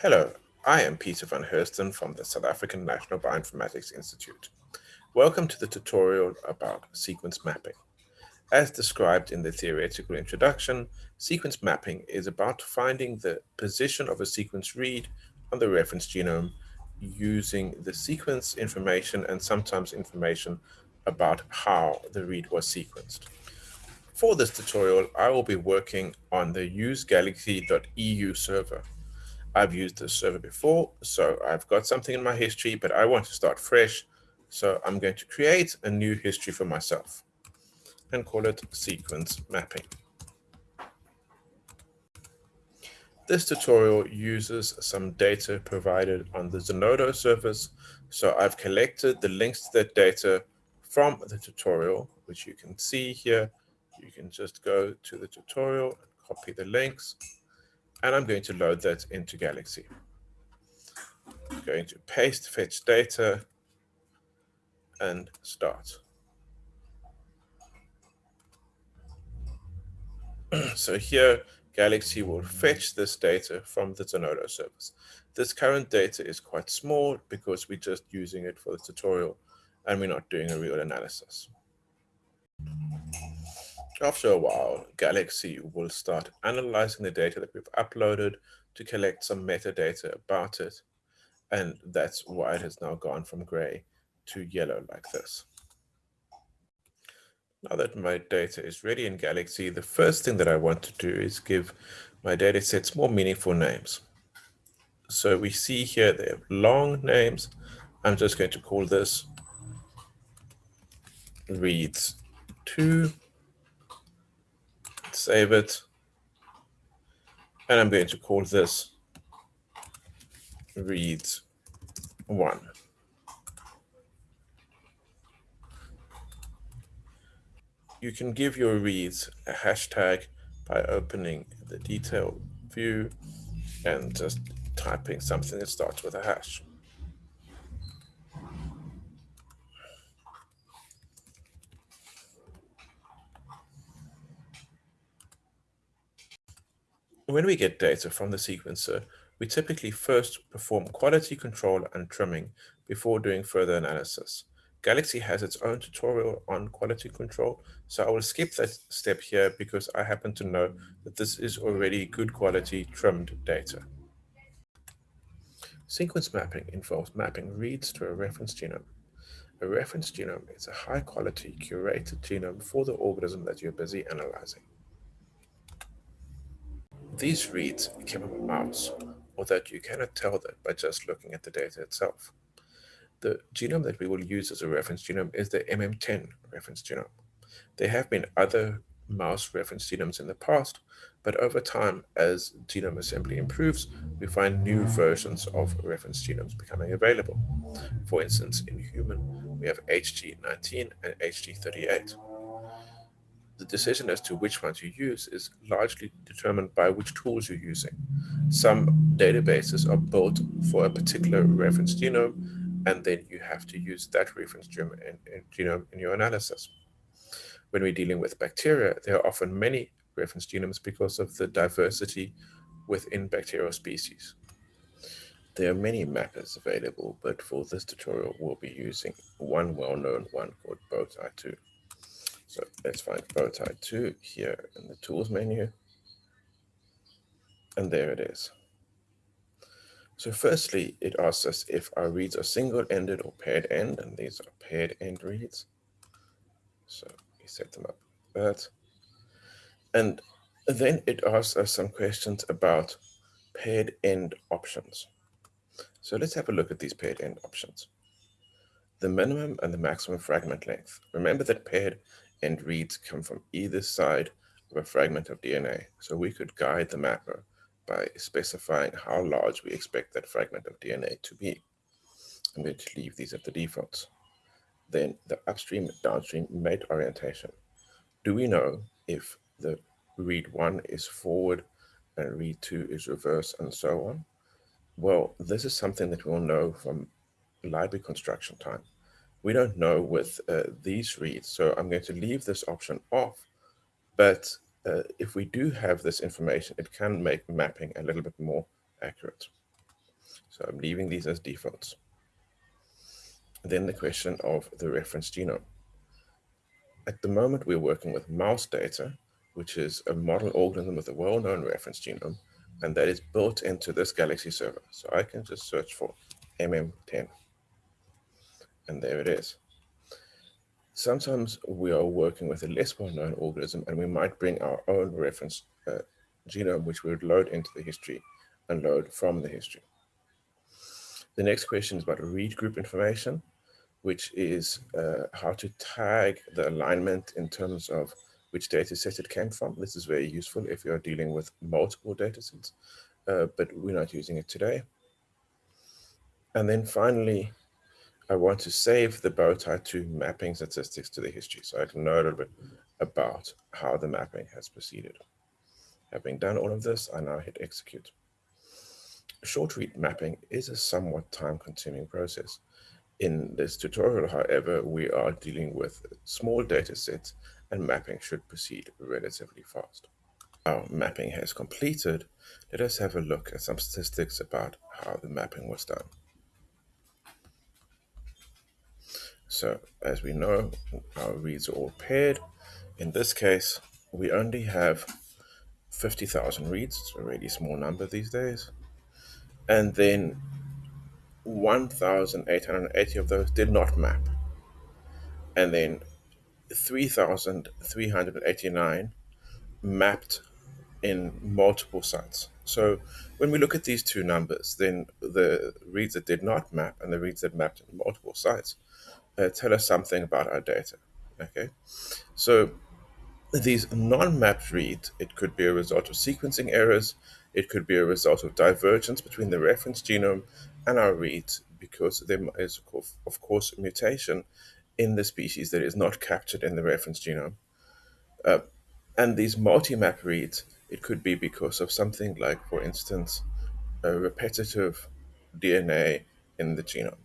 Hello, I am Peter van Heusden from the South African National Bioinformatics Institute. Welcome to the tutorial about sequence mapping. As described in the theoretical introduction, sequence mapping is about finding the position of a sequence read on the reference genome using the sequence information and sometimes information about how the read was sequenced. For this tutorial, I will be working on the usegalaxy.eu server. I've used this server before, so I've got something in my history, but I want to start fresh. So I'm going to create a new history for myself and call it sequence mapping. This tutorial uses some data provided on the Zenodo service. So I've collected the links to that data from the tutorial, which you can see here. You can just go to the tutorial, and copy the links, and I'm going to load that into Galaxy. I'm going to paste fetch data and start. so here, Galaxy will fetch this data from the Zenodo service. This current data is quite small because we're just using it for the tutorial and we're not doing a real analysis. After a while, Galaxy will start analyzing the data that we've uploaded to collect some metadata about it. And that's why it has now gone from gray to yellow like this. Now that my data is ready in Galaxy, the first thing that I want to do is give my data sets more meaningful names. So we see here they have long names. I'm just going to call this reads 2 save it. And I'm going to call this reads one. You can give your reads a hashtag by opening the detail view and just typing something that starts with a hash. When we get data from the sequencer, we typically first perform quality control and trimming before doing further analysis. Galaxy has its own tutorial on quality control, so I will skip that step here because I happen to know that this is already good quality trimmed data. Sequence mapping involves mapping reads to a reference genome. A reference genome is a high quality curated genome for the organism that you're busy analyzing. These reads came from a mouse, although you cannot tell that by just looking at the data itself. The genome that we will use as a reference genome is the MM10 reference genome. There have been other mouse reference genomes in the past, but over time, as genome assembly improves, we find new versions of reference genomes becoming available. For instance, in human, we have HG19 and HG38 the decision as to which ones you use is largely determined by which tools you're using. Some databases are built for a particular reference genome, and then you have to use that reference genome in, in, genome in your analysis. When we're dealing with bacteria, there are often many reference genomes because of the diversity within bacterial species. There are many mappers available, but for this tutorial, we'll be using one well-known one called Bowtie2. So let's find Bowtie 2 here in the tools menu. And there it is. So firstly, it asks us if our reads are single-ended or paired end, and these are paired end reads. So we set them up like that. And then it asks us some questions about paired end options. So let's have a look at these paired end options. The minimum and the maximum fragment length. Remember that paired and reads come from either side of a fragment of DNA. So we could guide the mapper by specifying how large we expect that fragment of DNA to be. I'm going to leave these at the defaults. Then the upstream downstream mate orientation. Do we know if the read one is forward and read two is reverse and so on? Well, this is something that we'll know from library construction time we don't know with uh, these reads. So I'm going to leave this option off. But uh, if we do have this information, it can make mapping a little bit more accurate. So I'm leaving these as defaults. Then the question of the reference genome. At the moment, we're working with mouse data, which is a model organism with a well-known reference genome, and that is built into this Galaxy server. So I can just search for MM10, and there it is. Sometimes we are working with a less well-known organism, and we might bring our own reference uh, genome, which we would load into the history and load from the history. The next question is about read group information, which is uh, how to tag the alignment in terms of which data set it came from. This is very useful if you're dealing with multiple data sets, uh, but we're not using it today. And then finally, I want to save the Bowtie2 mapping statistics to the history so I can know a little bit about how the mapping has proceeded. Having done all of this, I now hit execute. Short read mapping is a somewhat time-consuming process. In this tutorial, however, we are dealing with small data sets and mapping should proceed relatively fast. Our mapping has completed. Let us have a look at some statistics about how the mapping was done. So as we know, our reads are all paired. In this case, we only have 50,000 reads. It's a really small number these days. And then 1,880 of those did not map. And then 3,389 mapped in multiple sites. So when we look at these two numbers, then the reads that did not map and the reads that mapped in multiple sites uh, tell us something about our data. Okay, so these non-mapped reads, it could be a result of sequencing errors, it could be a result of divergence between the reference genome and our reads because there is, of course, mutation in the species that is not captured in the reference genome. Uh, and these multi-map reads, it could be because of something like, for instance, a repetitive DNA in the genome.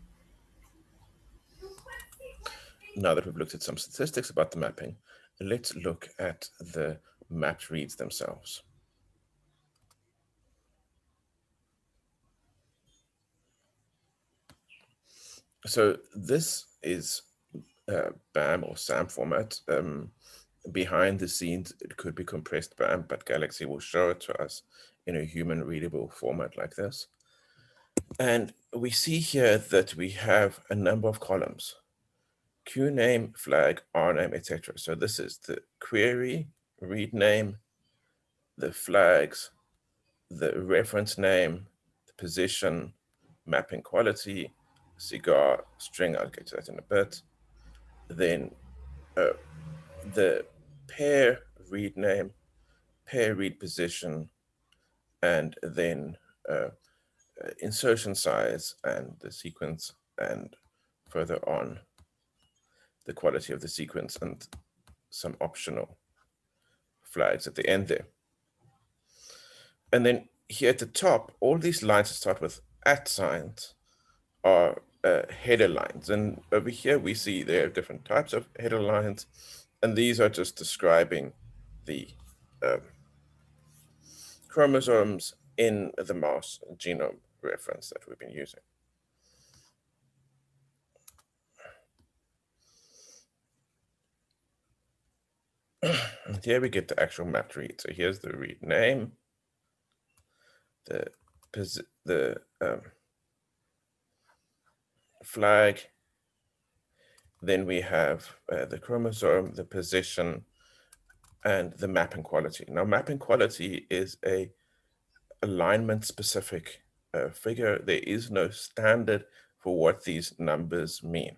Now that we've looked at some statistics about the mapping, let's look at the mapped reads themselves. So this is uh, BAM or SAM format. Um, behind the scenes, it could be compressed BAM, but Galaxy will show it to us in a human readable format like this. And we see here that we have a number of columns, Q name, flag, R name, etc. So this is the query, read name, the flags, the reference name, the position, mapping quality, cigar, string, I'll get to that in a bit, then uh, the pair read name, pair read position, and then uh, uh, insertion size and the sequence, and further on the quality of the sequence and some optional flags at the end there. And then here at the top, all these lines that start with at signs are uh, header lines. And over here, we see there are different types of header lines. And these are just describing the um, chromosomes in the mouse genome reference that we've been using. here we get the actual mapped read. So here's the read name, the the um, flag. Then we have uh, the chromosome, the position, and the mapping quality. Now, mapping quality is a alignment specific uh, figure. There is no standard for what these numbers mean.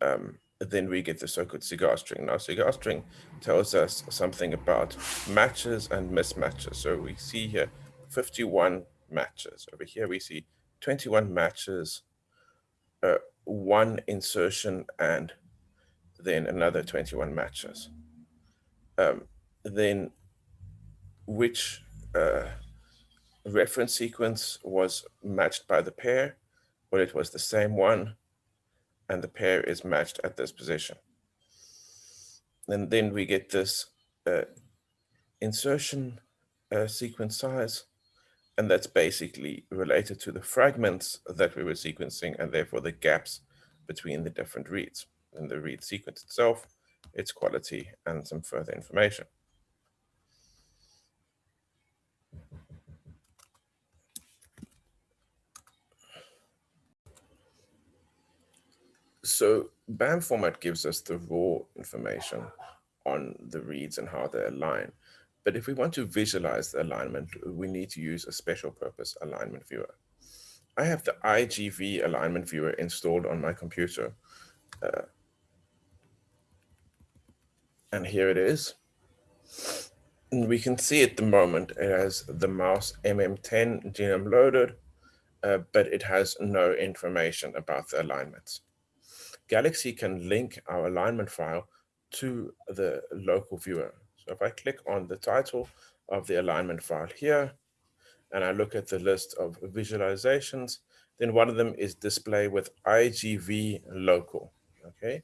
Um, then we get the so-called cigar string. Now, cigar string tells us something about matches and mismatches. So we see here 51 matches. Over here, we see 21 matches uh, one insertion and then another 21 matches. Um, then which uh, reference sequence was matched by the pair? Well, it was the same one, and the pair is matched at this position. And then we get this uh, insertion uh, sequence size, And that's basically related to the fragments that we were sequencing and therefore the gaps between the different reads. In the read sequence itself, its quality, and some further information. So BAM format gives us the raw information on the reads and how they align. But if we want to visualize the alignment, we need to use a special purpose alignment viewer. I have the IGV alignment viewer installed on my computer. Uh, and here it is. And we can see at the moment it has the mouse MM10 genome loaded, uh, but it has no information about the alignments. Galaxy can link our alignment file to the local viewer. So if I click on the title of the alignment file here, and I look at the list of visualizations, then one of them is display with IGV local, okay?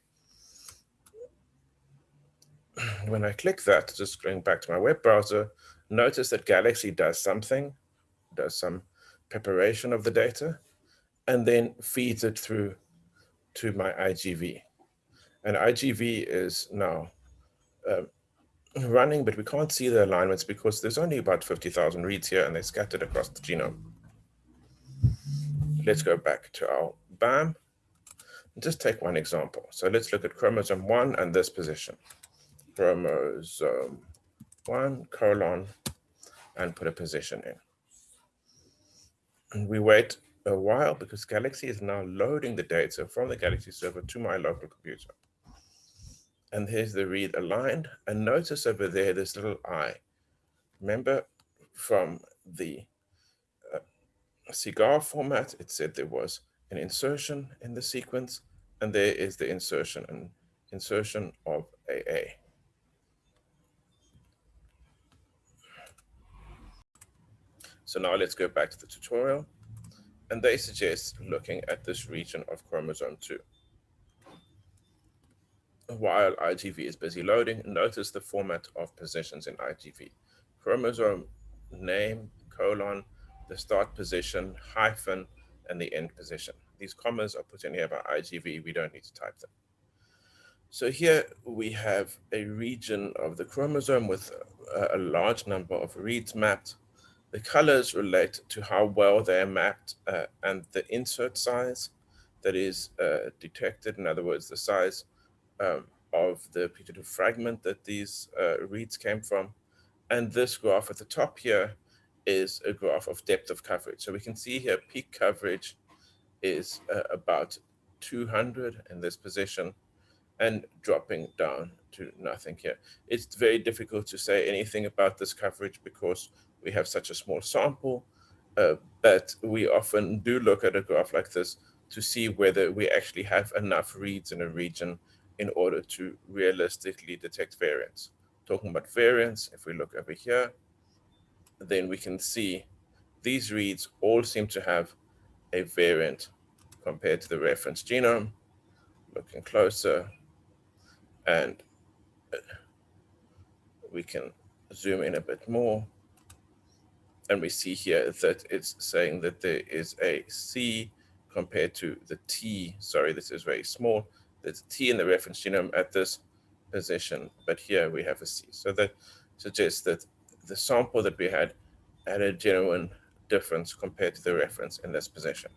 When I click that, just going back to my web browser, notice that Galaxy does something, does some preparation of the data, and then feeds it through to my IGV. And IGV is now uh, running, but we can't see the alignments because there's only about 50,000 reads here and they're scattered across the genome. Let's go back to our BAM. And just take one example. So let's look at chromosome one and this position. Chromosome one colon and put a position in. And we wait a while because Galaxy is now loading the data from the Galaxy server to my local computer. And here's the read aligned. And notice over there, this little eye. Remember from the uh, CIGAR format, it said there was an insertion in the sequence, and there is the insertion and insertion of AA. So now let's go back to the tutorial and they suggest looking at this region of chromosome 2. While IGV is busy loading, notice the format of positions in IGV. Chromosome name, colon, the start position, hyphen, and the end position. These commas are put in here by IGV. We don't need to type them. So here we have a region of the chromosome with a, a large number of reads mapped the colors relate to how well they are mapped uh, and the insert size that is uh, detected. In other words, the size um, of the putative fragment that these uh, reads came from. And this graph at the top here is a graph of depth of coverage. So we can see here peak coverage is uh, about 200 in this position and dropping down to nothing here. It's very difficult to say anything about this coverage because we have such a small sample, uh, but we often do look at a graph like this to see whether we actually have enough reads in a region in order to realistically detect variants. Talking about variants, if we look over here, then we can see these reads all seem to have a variant compared to the reference genome. Looking closer, and uh, we can zoom in a bit more and we see here that it's saying that there is a C compared to the T. Sorry, this is very small. There's a T in the reference genome at this position, but here we have a C. So that suggests that the sample that we had had a genuine difference compared to the reference in this position.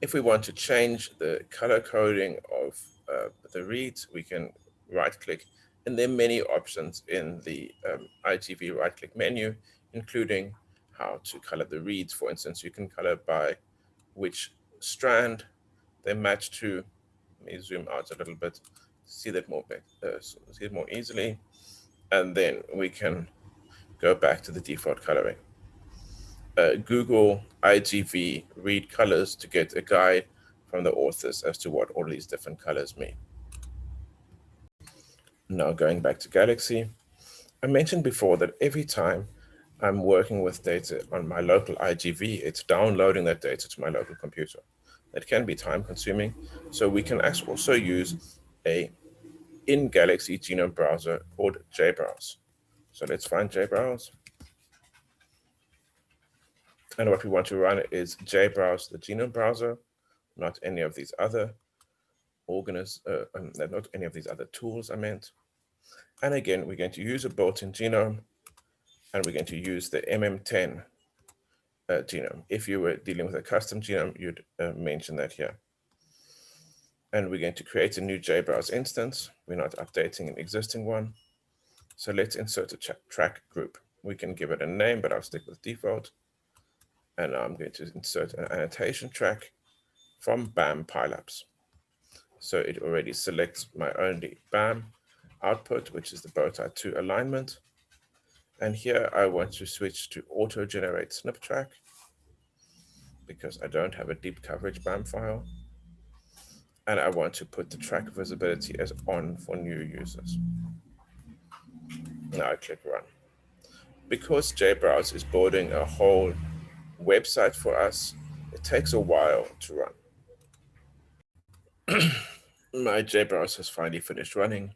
If we want to change the color coding of uh, the reads, we can right click and there are many options in the um, IGV right-click menu, including how to color the reads. For instance, you can color by which strand they match to. Let me zoom out a little bit, see that more, uh, see it more easily. And then we can go back to the default coloring. Uh, Google IGV read colors to get a guide from the authors as to what all these different colors mean. Now going back to Galaxy, I mentioned before that every time I'm working with data on my local IGV, it's downloading that data to my local computer. That can be time consuming. So we can also use a in Galaxy genome browser called JBrowse. So let's find JBrowse. And what we want to run is JBrowse, the genome browser, not any of these other organisms, uh, um, not any of these other tools I meant. And again, we're going to use a built-in genome, and we're going to use the MM10 uh, genome. If you were dealing with a custom genome, you'd uh, mention that here. And we're going to create a new JBrowse instance. We're not updating an existing one. So let's insert a track group. We can give it a name, but I'll stick with default. And I'm going to insert an annotation track from BAM Pileups. So it already selects my only BAM output, which is the bowtie 2 alignment. And here I want to switch to auto generate SNP track because I don't have a deep coverage BAM file. And I want to put the track visibility as on for new users. Now I click run. Because JBrowse is building a whole website for us, it takes a while to run. My JBrowse has finally finished running.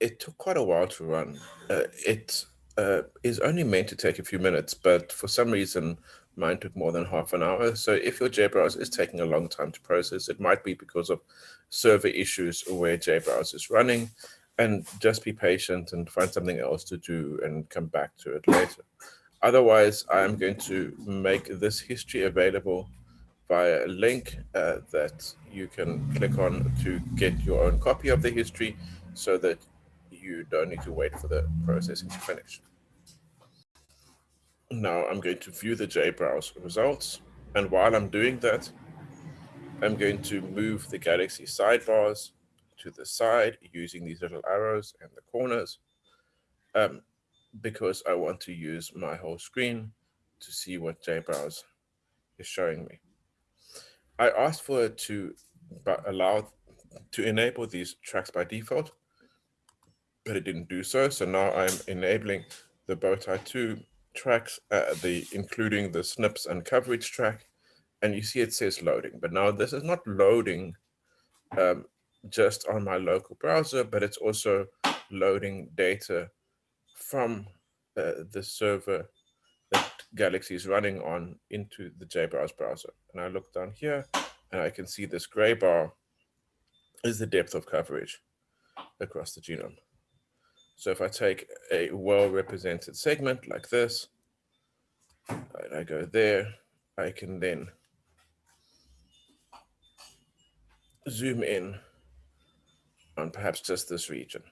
It took quite a while to run. Uh, it uh, is only meant to take a few minutes, but for some reason, mine took more than half an hour. So if your JBrowse is taking a long time to process, it might be because of server issues where JBrowse is running and just be patient and find something else to do and come back to it later. Otherwise, I'm going to make this history available via a link uh, that you can click on to get your own copy of the history so that you don't need to wait for the processing to finish. Now I'm going to view the JBrowse results. And while I'm doing that, I'm going to move the Galaxy sidebars to the side using these little arrows and the corners um, because I want to use my whole screen to see what JBrowse is showing me. I asked for it to allow to enable these tracks by default, but it didn't do so. So now I'm enabling the bowtie 2 tracks, uh, the including the SNPs and coverage track, and you see it says loading. But now this is not loading um, just on my local browser, but it's also loading data from uh, the server that Galaxy is running on into the JBrowse browser. And I look down here and I can see this gray bar is the depth of coverage across the genome. So if I take a well-represented segment like this, and I go there, I can then zoom in on perhaps just this region.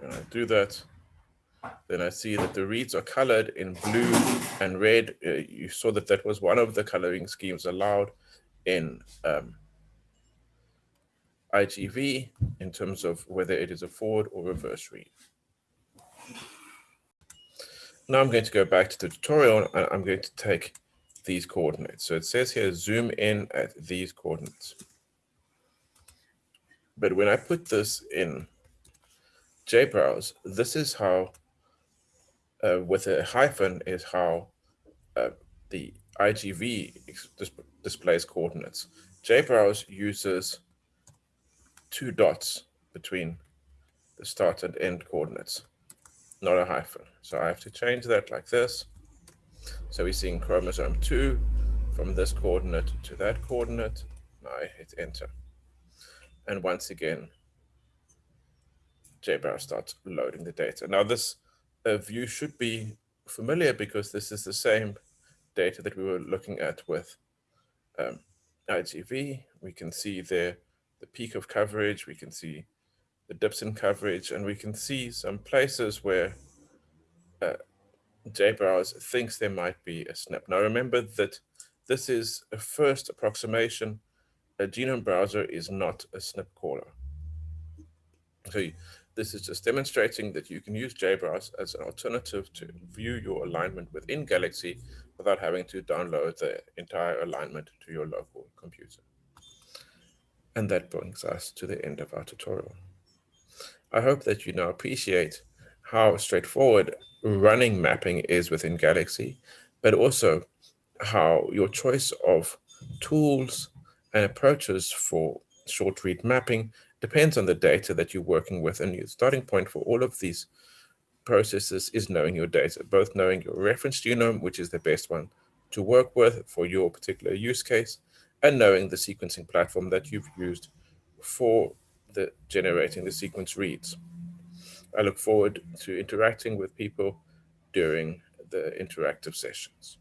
When I do that, then I see that the reads are colored in blue and red. Uh, you saw that that was one of the coloring schemes allowed in um, IGV in terms of whether it is a forward or reverse read. Now I'm going to go back to the tutorial and I'm going to take these coordinates. So it says here, zoom in at these coordinates. But when I put this in JBrowse, this is how, uh, with a hyphen, is how uh, the IGV dis displays coordinates. JBrowse uses two dots between the start and end coordinates, not a hyphen. So I have to change that like this. So we're seeing chromosome 2 from this coordinate to that coordinate. Now I hit enter. And once again, JBrowse starts loading the data. Now this view should be familiar because this is the same data that we were looking at with um, IGV. We can see there the peak of coverage. We can see the dips in coverage, and we can see some places where uh, JBrowse thinks there might be a SNP. Now remember that this is a first approximation. A genome browser is not a SNP caller. So this is just demonstrating that you can use JBrowse as an alternative to view your alignment within Galaxy without having to download the entire alignment to your local computer. And that brings us to the end of our tutorial. I hope that you now appreciate how straightforward running mapping is within Galaxy, but also how your choice of tools and approaches for short read mapping depends on the data that you're working with. And your starting point for all of these processes is knowing your data, both knowing your reference genome, which is the best one to work with for your particular use case, and knowing the sequencing platform that you've used for the generating the sequence reads. I look forward to interacting with people during the interactive sessions.